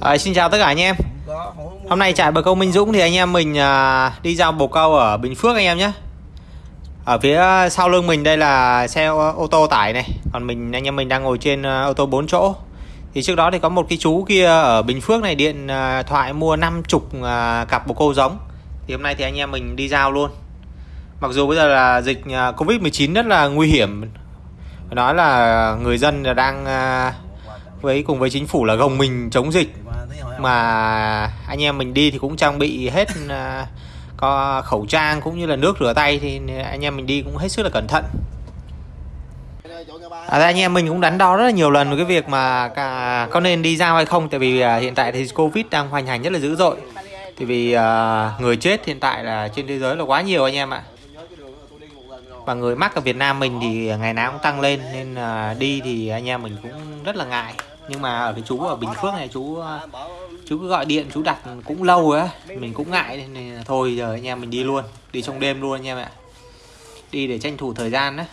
À, xin chào tất cả anh em. Hôm nay trại bờ câu Minh Dũng thì anh em mình à, đi giao bồ câu ở Bình Phước anh em nhé. Ở phía sau lưng mình đây là xe ô tô tải này. Còn mình anh em mình đang ngồi trên à, ô tô 4 chỗ. Thì trước đó thì có một cái chú kia ở Bình Phước này điện à, thoại mua 50 à, cặp bồ câu giống. Thì hôm nay thì anh em mình đi giao luôn. Mặc dù bây giờ là dịch à, Covid-19 rất là nguy hiểm. Nói là người dân đang với cùng với chính phủ là gồng mình chống dịch. Mà anh em mình đi thì cũng trang bị hết à, có khẩu trang cũng như là nước rửa tay thì anh em mình đi cũng hết sức là cẩn thận. À, anh em mình cũng đắn đo rất là nhiều lần về cái việc mà cả, có nên đi ra hay không. Tại vì à, hiện tại thì Covid đang hoành hành rất là dữ dội. Thì vì à, người chết hiện tại là trên thế giới là quá nhiều anh em ạ. Và người mắc ở Việt Nam mình thì ngày nào cũng tăng lên nên à, đi thì anh em mình cũng rất là ngại nhưng mà ở cái chú ở Bình Phước này, chú ờ, chú cứ gọi điện, chú đặt cũng lâu á. Mình cũng ngại nên là thôi giờ anh em mình đi luôn, đi trong đêm luôn anh em ạ. Đi để tranh thủ thời gian đấy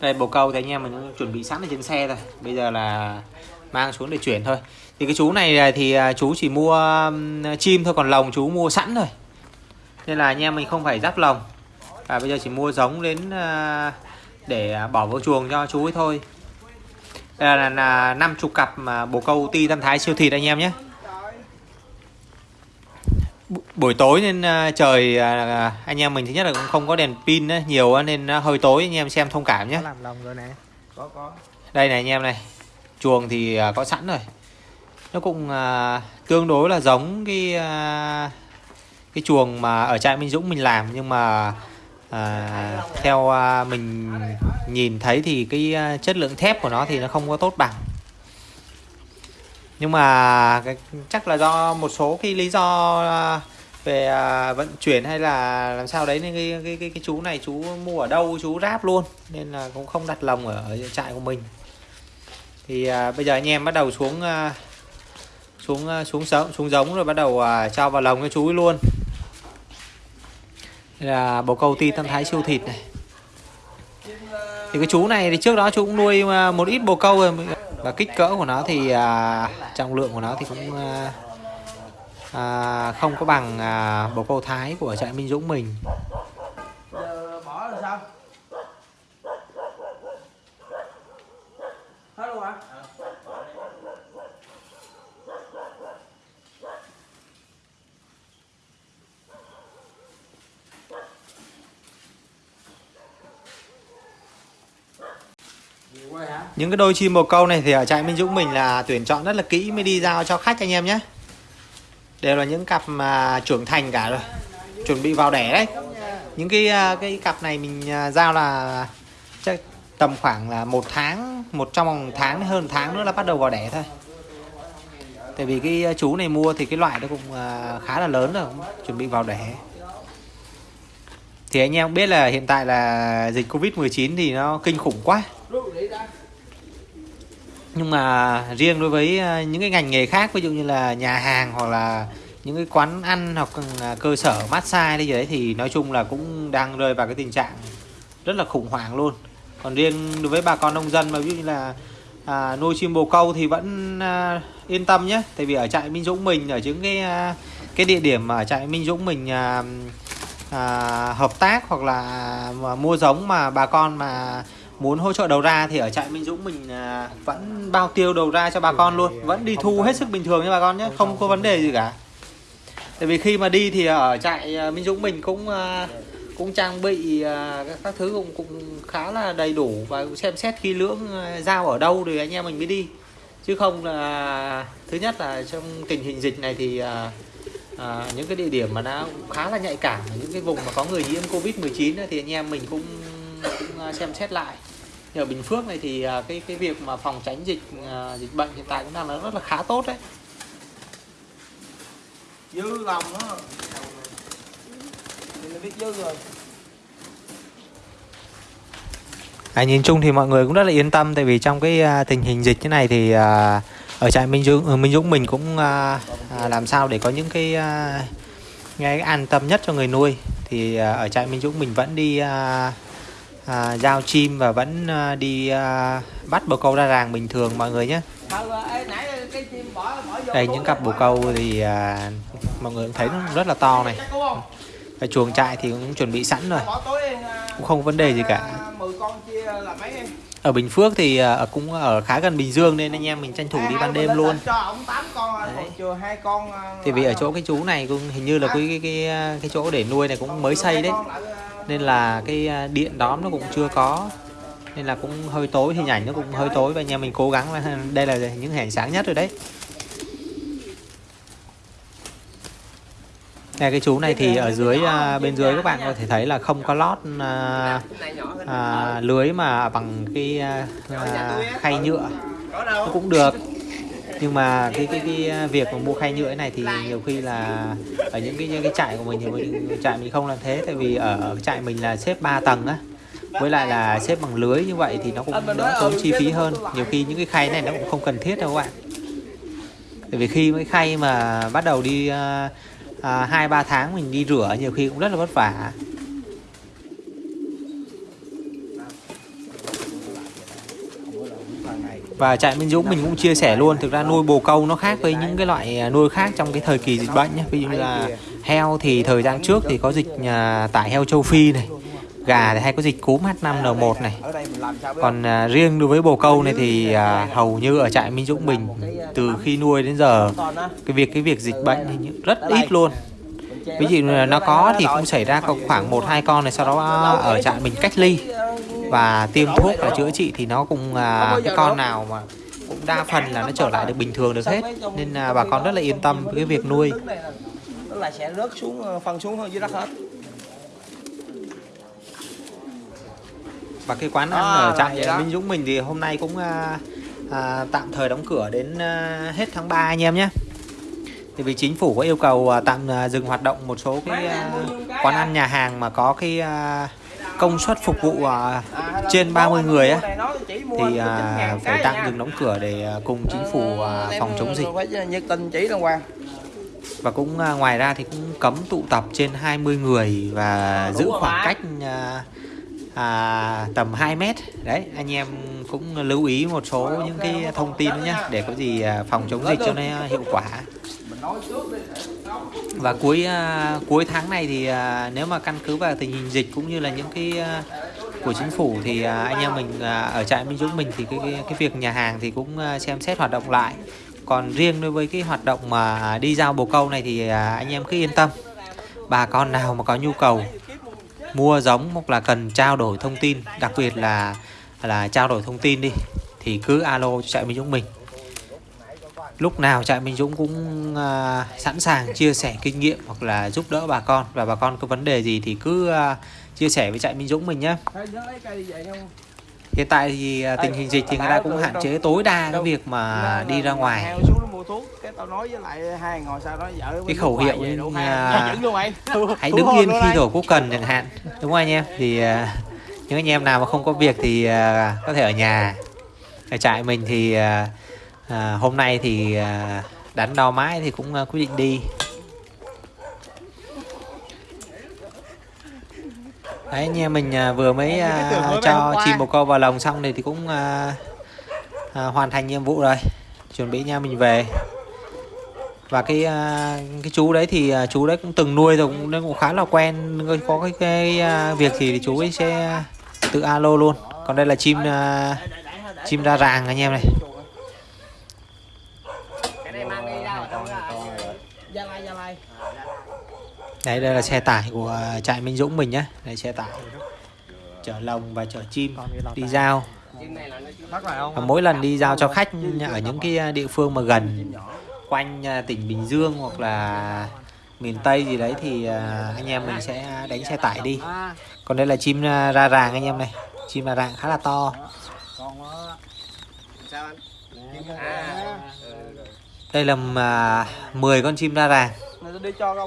đây bồ câu thì anh em mình cũng chuẩn bị sẵn ở trên xe rồi. Bây giờ là mang xuống để chuyển thôi. Thì cái chú này thì à, chú chỉ mua chim thôi, còn lồng chú mua sẵn rồi nên là anh em mình không phải giáp lồng. Và bây giờ chỉ mua giống đến à, để à, bỏ vào chuồng cho chú ấy thôi đây là, là 50 cặp mà bồ câu ti tam thái siêu thịt anh em nhé. Bu- buổi tối nên à, trời à, anh em mình thứ nhất là cũng không có đèn pin nhiều nên à, hơi tối anh em xem thông cảm nhé. Làm lòng rồi nè. Có có. Đây này anh em này chuồng thì có sẵn rồi. Nó cũng à, tương đối là giống cái à, cái chuồng mà ở trại Minh Dũng mình làm nhưng mà à, theo à, mình nhìn thấy thì cái à, chất lượng thép của nó thì nó không có tốt bằng. Nhưng mà cái, chắc là do một số cái lý do à, về à, vận chuyển hay là làm sao đấy nên cái, cái, cái, cái chú này chú mua ở đâu chú ráp luôn nên là cũng không đặt lồng ở, ở trại của mình. Thì à, bây giờ anh em bắt đầu xuống à, xuống à, xuống sống xuống giống rồi bắt đầu à, cho vào lồng cho chú ấy luôn đây là bồ câu ti tam thái siêu thịt này. Thì cái chú này thì trước đó chú cũng nuôi à, một ít bồ câu rồi. Và kích cỡ của nó thì à, trọng lượng của nó thì cũng à, à, không có bằng à, bồ câu thái của trại Minh Dũng mình giờ bỏ rồi sao hết luôn hả Nhiều quá hả? Những cái đôi chim bồ câu này thì ở trại Minh Dũng mình là tuyển chọn rất là kỹ, mới đi giao cho khách anh em nhé. Đều là những cặp mà trưởng thành cả rồi, chuẩn bị vào đẻ đấy. Những cái à, cái cặp này mình à, giao là chắc tầm khoảng là một tháng, một trong vòng tháng, hơn tháng nữa là bắt đầu vào đẻ thôi. Tại vì cái à, chú này mua thì cái loại nó cũng khá là lớn rồi, chuẩn bị vào đẻ. Thì anh em biết là hiện tại là dịch Covid 19 thì nó kinh khủng quá nhưng mà riêng đối với ờ, những cái ngành nghề khác ví dụ như là nhà hàng hoặc là những cái quán ăn hoặc ừ, là cơ sở massage đây gì đấy thì nói chung là cũng đang rơi vào cái tình trạng rất là khủng hoảng luôn. Còn riêng đối với bà con nông dân mà ví dụ như là à, nuôi chim bồ câu thì vẫn à, yên tâm nhé. Tại vì ở trại Minh Dũng mình ở những cái à, cái địa điểm mà ở trại Minh Dũng mình à, à, hợp tác hoặc là mua giống mà bà con mà muốn hỗ trợ đầu ra thì ở trại Minh Dũng mình à, vẫn bao tiêu đầu ra cho bà con luôn. Vẫn đi thu hết sức bình thường nha bà con nhé không có vấn đề gì cả. Tại vì khi mà đi thì ở trại à, Minh Dũng mình cũng à, cũng trang bị các, thứ cũng cũng khá là đầy đủ và cũng xem xét khi lưỡng giao ở đâu thì anh em mình mới đi. Chứ không là thứ nhất là trong tình hình dịch này thì à, những cái địa điểm mà nó khá là nhạy cảm những cái vùng mà có người nhiễm covid 19 thì anh em mình cũng cũng xem xét lại. Nhưng ở Bình Phước này thì à, cái cái việc mà phòng tránh dịch à, dịch bệnh hiện tại cũng đang là rất là khá tốt đấy. Dư lòng á. Thì mình biết dư rồi. À, nhìn chung thì mọi người cũng rất là yên tâm tại vì trong cái à, tình hình dịch như này thì à, ở trại Minh Dũng ở Minh Dũng mình cũng à, à, làm sao để có những cái à, cái an tâm nhất cho người nuôi. Thì à, ở trại Minh Dũng mình vẫn đi à, à, giao chim và vẫn à, đi à, bắt bồ câu ra ràng bình thường mọi người nhé. Cái đây những cặp bồ câu thì à, mọi người cũng thấy nó rất là to này. và chuồng trại thì cũng chuẩn bị sẵn rồi. À, cũng không vấn đề gì cả. à, 10 con chia là mấy em? ở Bình Phước thì à, cũng ở khá gần Bình Dương nên anh em mình tranh thủ đi ban đêm luôn. là Cho ổng 8 con Đấy. thì vì ở chỗ cái chú này cũng hình như là cái cái cái, cái chỗ để nuôi này cũng mới xây đấy nên là cái à, điện đóm nó cũng chưa có. Nên là cũng hơi tối hình ảnh nó cũng hơi tối và anh em mình cố gắng là đây là những hình ảnh sáng nhất rồi đấy. Này cái chú này thì ở dưới à, bên dưới các bạn có thể thấy là không có lót à, à, lưới mà bằng cái à, à khay nhựa. Nó cũng được nhưng mà cái cái cái việc mà mua khay nhựa này thì nhiều khi là ở những cái những cái trại của mình thì mình trại mình không làm thế. Tại vì ở trại mình là xếp 3 tầng á. Với lại là xếp bằng lưới như vậy thì nó cũng đỡ tốn chi phí hơn. Nhiều khi những cái khay này nó cũng không cần thiết đâu các bạn. Tại vì khi mấy khay mà bắt đầu đi hai uh, hai ba tháng mình đi rửa nhiều khi cũng rất là vất vả. Và trại Minh Dũng mình cũng chia sẻ luôn Thực ra nuôi bồ câu nó khác với những cái loại à, nuôi khác trong cái thời kỳ dịch bệnh nhé Ví dụ như là heo thì thời gian trước thì có dịch à, tải heo châu Phi này Gà thì hay có dịch cúm H5N1 này. Còn à, riêng đối với bồ câu này thì à, hầu như ở trại Minh Dũng mình Từ khi nuôi đến giờ cái việc cái việc dịch bệnh thì rất ít luôn. Ví dụ là nó có thì cũng xảy ra khoảng một hai con này sau đó ở trại mình cách ly và tiêm thuốc và chữa trị thì nó cũng à, cái con nào mà cũng đa phần là nó trở lại được bình thường được hết nên là bà con rất là yên tâm với cái việc nuôi là- sẽ rớt xuống ờ, phân xuống dưới đất hết. và cái quán ăn À, ở đó. Minh Dũng mình thì hôm nay cũng à, à, tạm thời đóng cửa đến à, hết tháng 3 anh em nhé thì vì chính phủ có yêu cầu à, tạm à, dừng hoạt động một số cái à, quán ăn nhà hàng mà có cái à, công suất phục vụ à, trên 30 người á thì có 9.000 à, phải tạm dừng đóng cửa để à, cùng chính phủ à, phòng chống dịch. Và cũng à, ngoài ra thì cũng cấm tụ tập trên 20 người và giữ khoảng cách à, à, tầm 2 mét. Đấy anh em cũng lưu ý một số những cái thông tin nhé để có gì à, phòng chống dịch cho nó hiệu quả và cuối uh, cuối tháng này thì uh, nếu mà căn cứ vào tình hình dịch cũng như là những cái uh, của chính phủ thì uh, anh em mình uh, ở trại Minh Dũng mình thì cái, cái cái việc nhà hàng thì cũng uh, xem xét hoạt động lại. Còn riêng đối với cái hoạt động mà đi giao bồ câu này thì uh, anh em cứ yên tâm. Bà con nào mà có nhu cầu mua giống hoặc là cần trao đổi thông tin đặc biệt là là trao đổi thông tin đi thì cứ alo cho trại Minh Dũng mình lúc nào trại Minh Dũng cũng à, sẵn sàng chia sẻ kinh nghiệm hoặc là giúp đỡ bà con. Và bà con có vấn đề gì thì cứ à, chia sẻ với trại Minh Dũng mình nhé hiện tại thì à, tình hình dịch thì người ta cũng hạn chế tối đa cái việc mà đi ra ngoài. Cái khẩu hiệu như, à, luôn hãy đứng yên khi thổ quốc cần chẳng hạn. Đúng không anh em. Thì à, những anh em nào mà không có việc thì à, có thể ở nhà. Ở trại mình thì à, à, hôm nay thì à, đắn đo mãi thì cũng à, quyết định đi. Đấy anh em mình à, vừa mới à, cho chim bồ câu vào lồng xong này thì cũng à, à, hoàn thành nhiệm vụ rồi. Chuẩn bị nha mình về. Và cái à, cái chú đấy thì à, chú đấy cũng từng nuôi rồi cũng nên cũng khá là quen. Có cái, cái à, việc gì thì chú ấy sẽ tự alo luôn. Còn đây là chim à, chim ra ràng anh em này đấy đây là xe tải của trại Minh Dũng mình nhé. Đây xe tải chở lồng và chở chim đi giao. Và mỗi lần đi giao cho khách ở những cái à, địa phương mà gần quanh à, tỉnh Bình Dương hoặc là miền Tây gì đấy thì à, anh em mình sẽ đánh xe tải đi. Còn đây là chim à, ra ràng anh em này. Chim ra ràng khá là to. À đây là à, 10 con chim ra ràng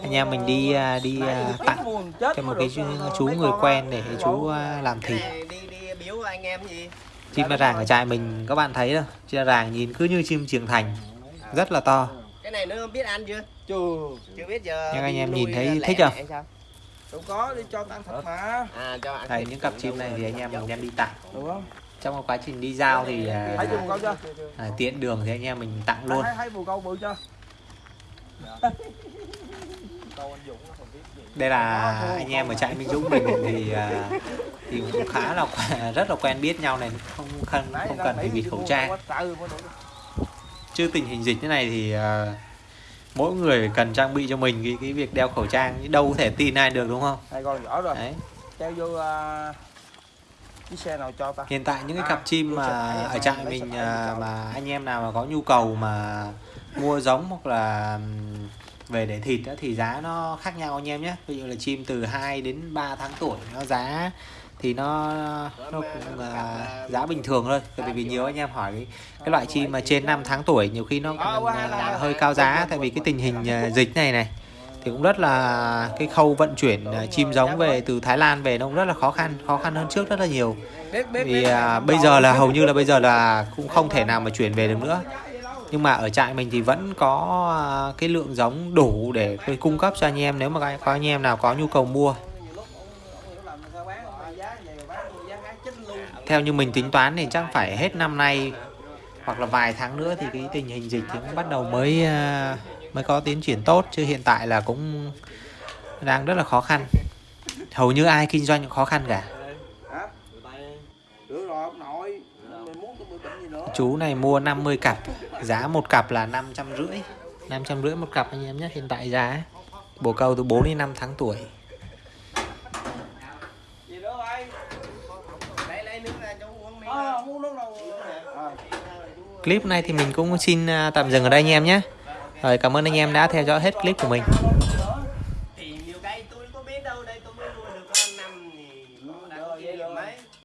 Anh em mình đi à, đi à, tặng cho một cái chú, ờ, chú người quen để chú à, làm thịt. Này đi đi biếu anh em gì? Chim ra ràng ở trại mình các bạn thấy đâu. Chim ra ràng nhìn cứ như chim trưởng thành rất là to. Cái này nó biết ăn chưa? Chưa. Chưa biết giờ Nhưng anh em nhìn thấy thích lẻ không? đâu có đi cho ăn thịt mà. À cho ăn đây thịt những cặp chim này thì anh em mình đem đi tặng. Được không? Trong cái quá trình đi giao thì à, chưa chưa? à, tiện đường thì anh em mình tặng luôn. Thấy thấy bồ câu bự chưa đây là anh em ở trại Minh Dũng mình thì à, thì cũng khá là rất là quen biết nhau này không cần không cần phải bịt khẩu trang. chứ tình hình dịch thế này thì à, mỗi người cần trang bị cho mình cái cái việc đeo khẩu trang đâu có thể tin ai được đúng không? Con nhỏ rồi. Đấy. Treo vô à, chiếc xe nào cho ta? Hiện tại những cái À, cặp chim mà ở trại mình à, mà anh em nào mà có nhu cầu mà mua giống hoặc là về để thịt á, thì giá nó khác nhau anh em nhé. Ví dụ là chim từ 2 đến 3 tháng tuổi nó giá thì nó nó cũng à, giá bình thường thôi. Tại vì nhiều anh em hỏi cái, cái loại chim mà trên 5 tháng tuổi nhiều khi nó cũng, à, hơi cao giá. Tại vì cái tình hình à, dịch này này thì cũng rất là cái khâu vận chuyển à, chim giống về từ Thái Lan về nó cũng rất là khó khăn khó khăn hơn trước rất là nhiều. Vì à, bây giờ là hầu như là bây giờ là cũng không thể nào mà chuyển về được nữa nhưng mà ở trại mình thì vẫn có à, cái lượng giống đủ để tôi cung cấp cho anh em. Nếu mà có anh em nào có nhu cầu mua. Theo như mình tính toán thì chắc phải hết năm nay hoặc là vài tháng nữa thì cái tình hình dịch thì cũng bắt đầu mới à, mới có tiến triển tốt. Chứ hiện tại là cũng đang rất là khó khăn. Hầu như ai kinh doanh cũng khó khăn cả. Chú này mua 50 cặp giá một cặp là 550 550 một cặp anh em nhé hiện tại giá. Bồ câu từ 4 đến 5 tháng tuổi. Clip này thì mình cũng xin à, tạm dừng ở đây anh em nhé. Rồi cảm ơn anh em đã theo dõi hết clip của mình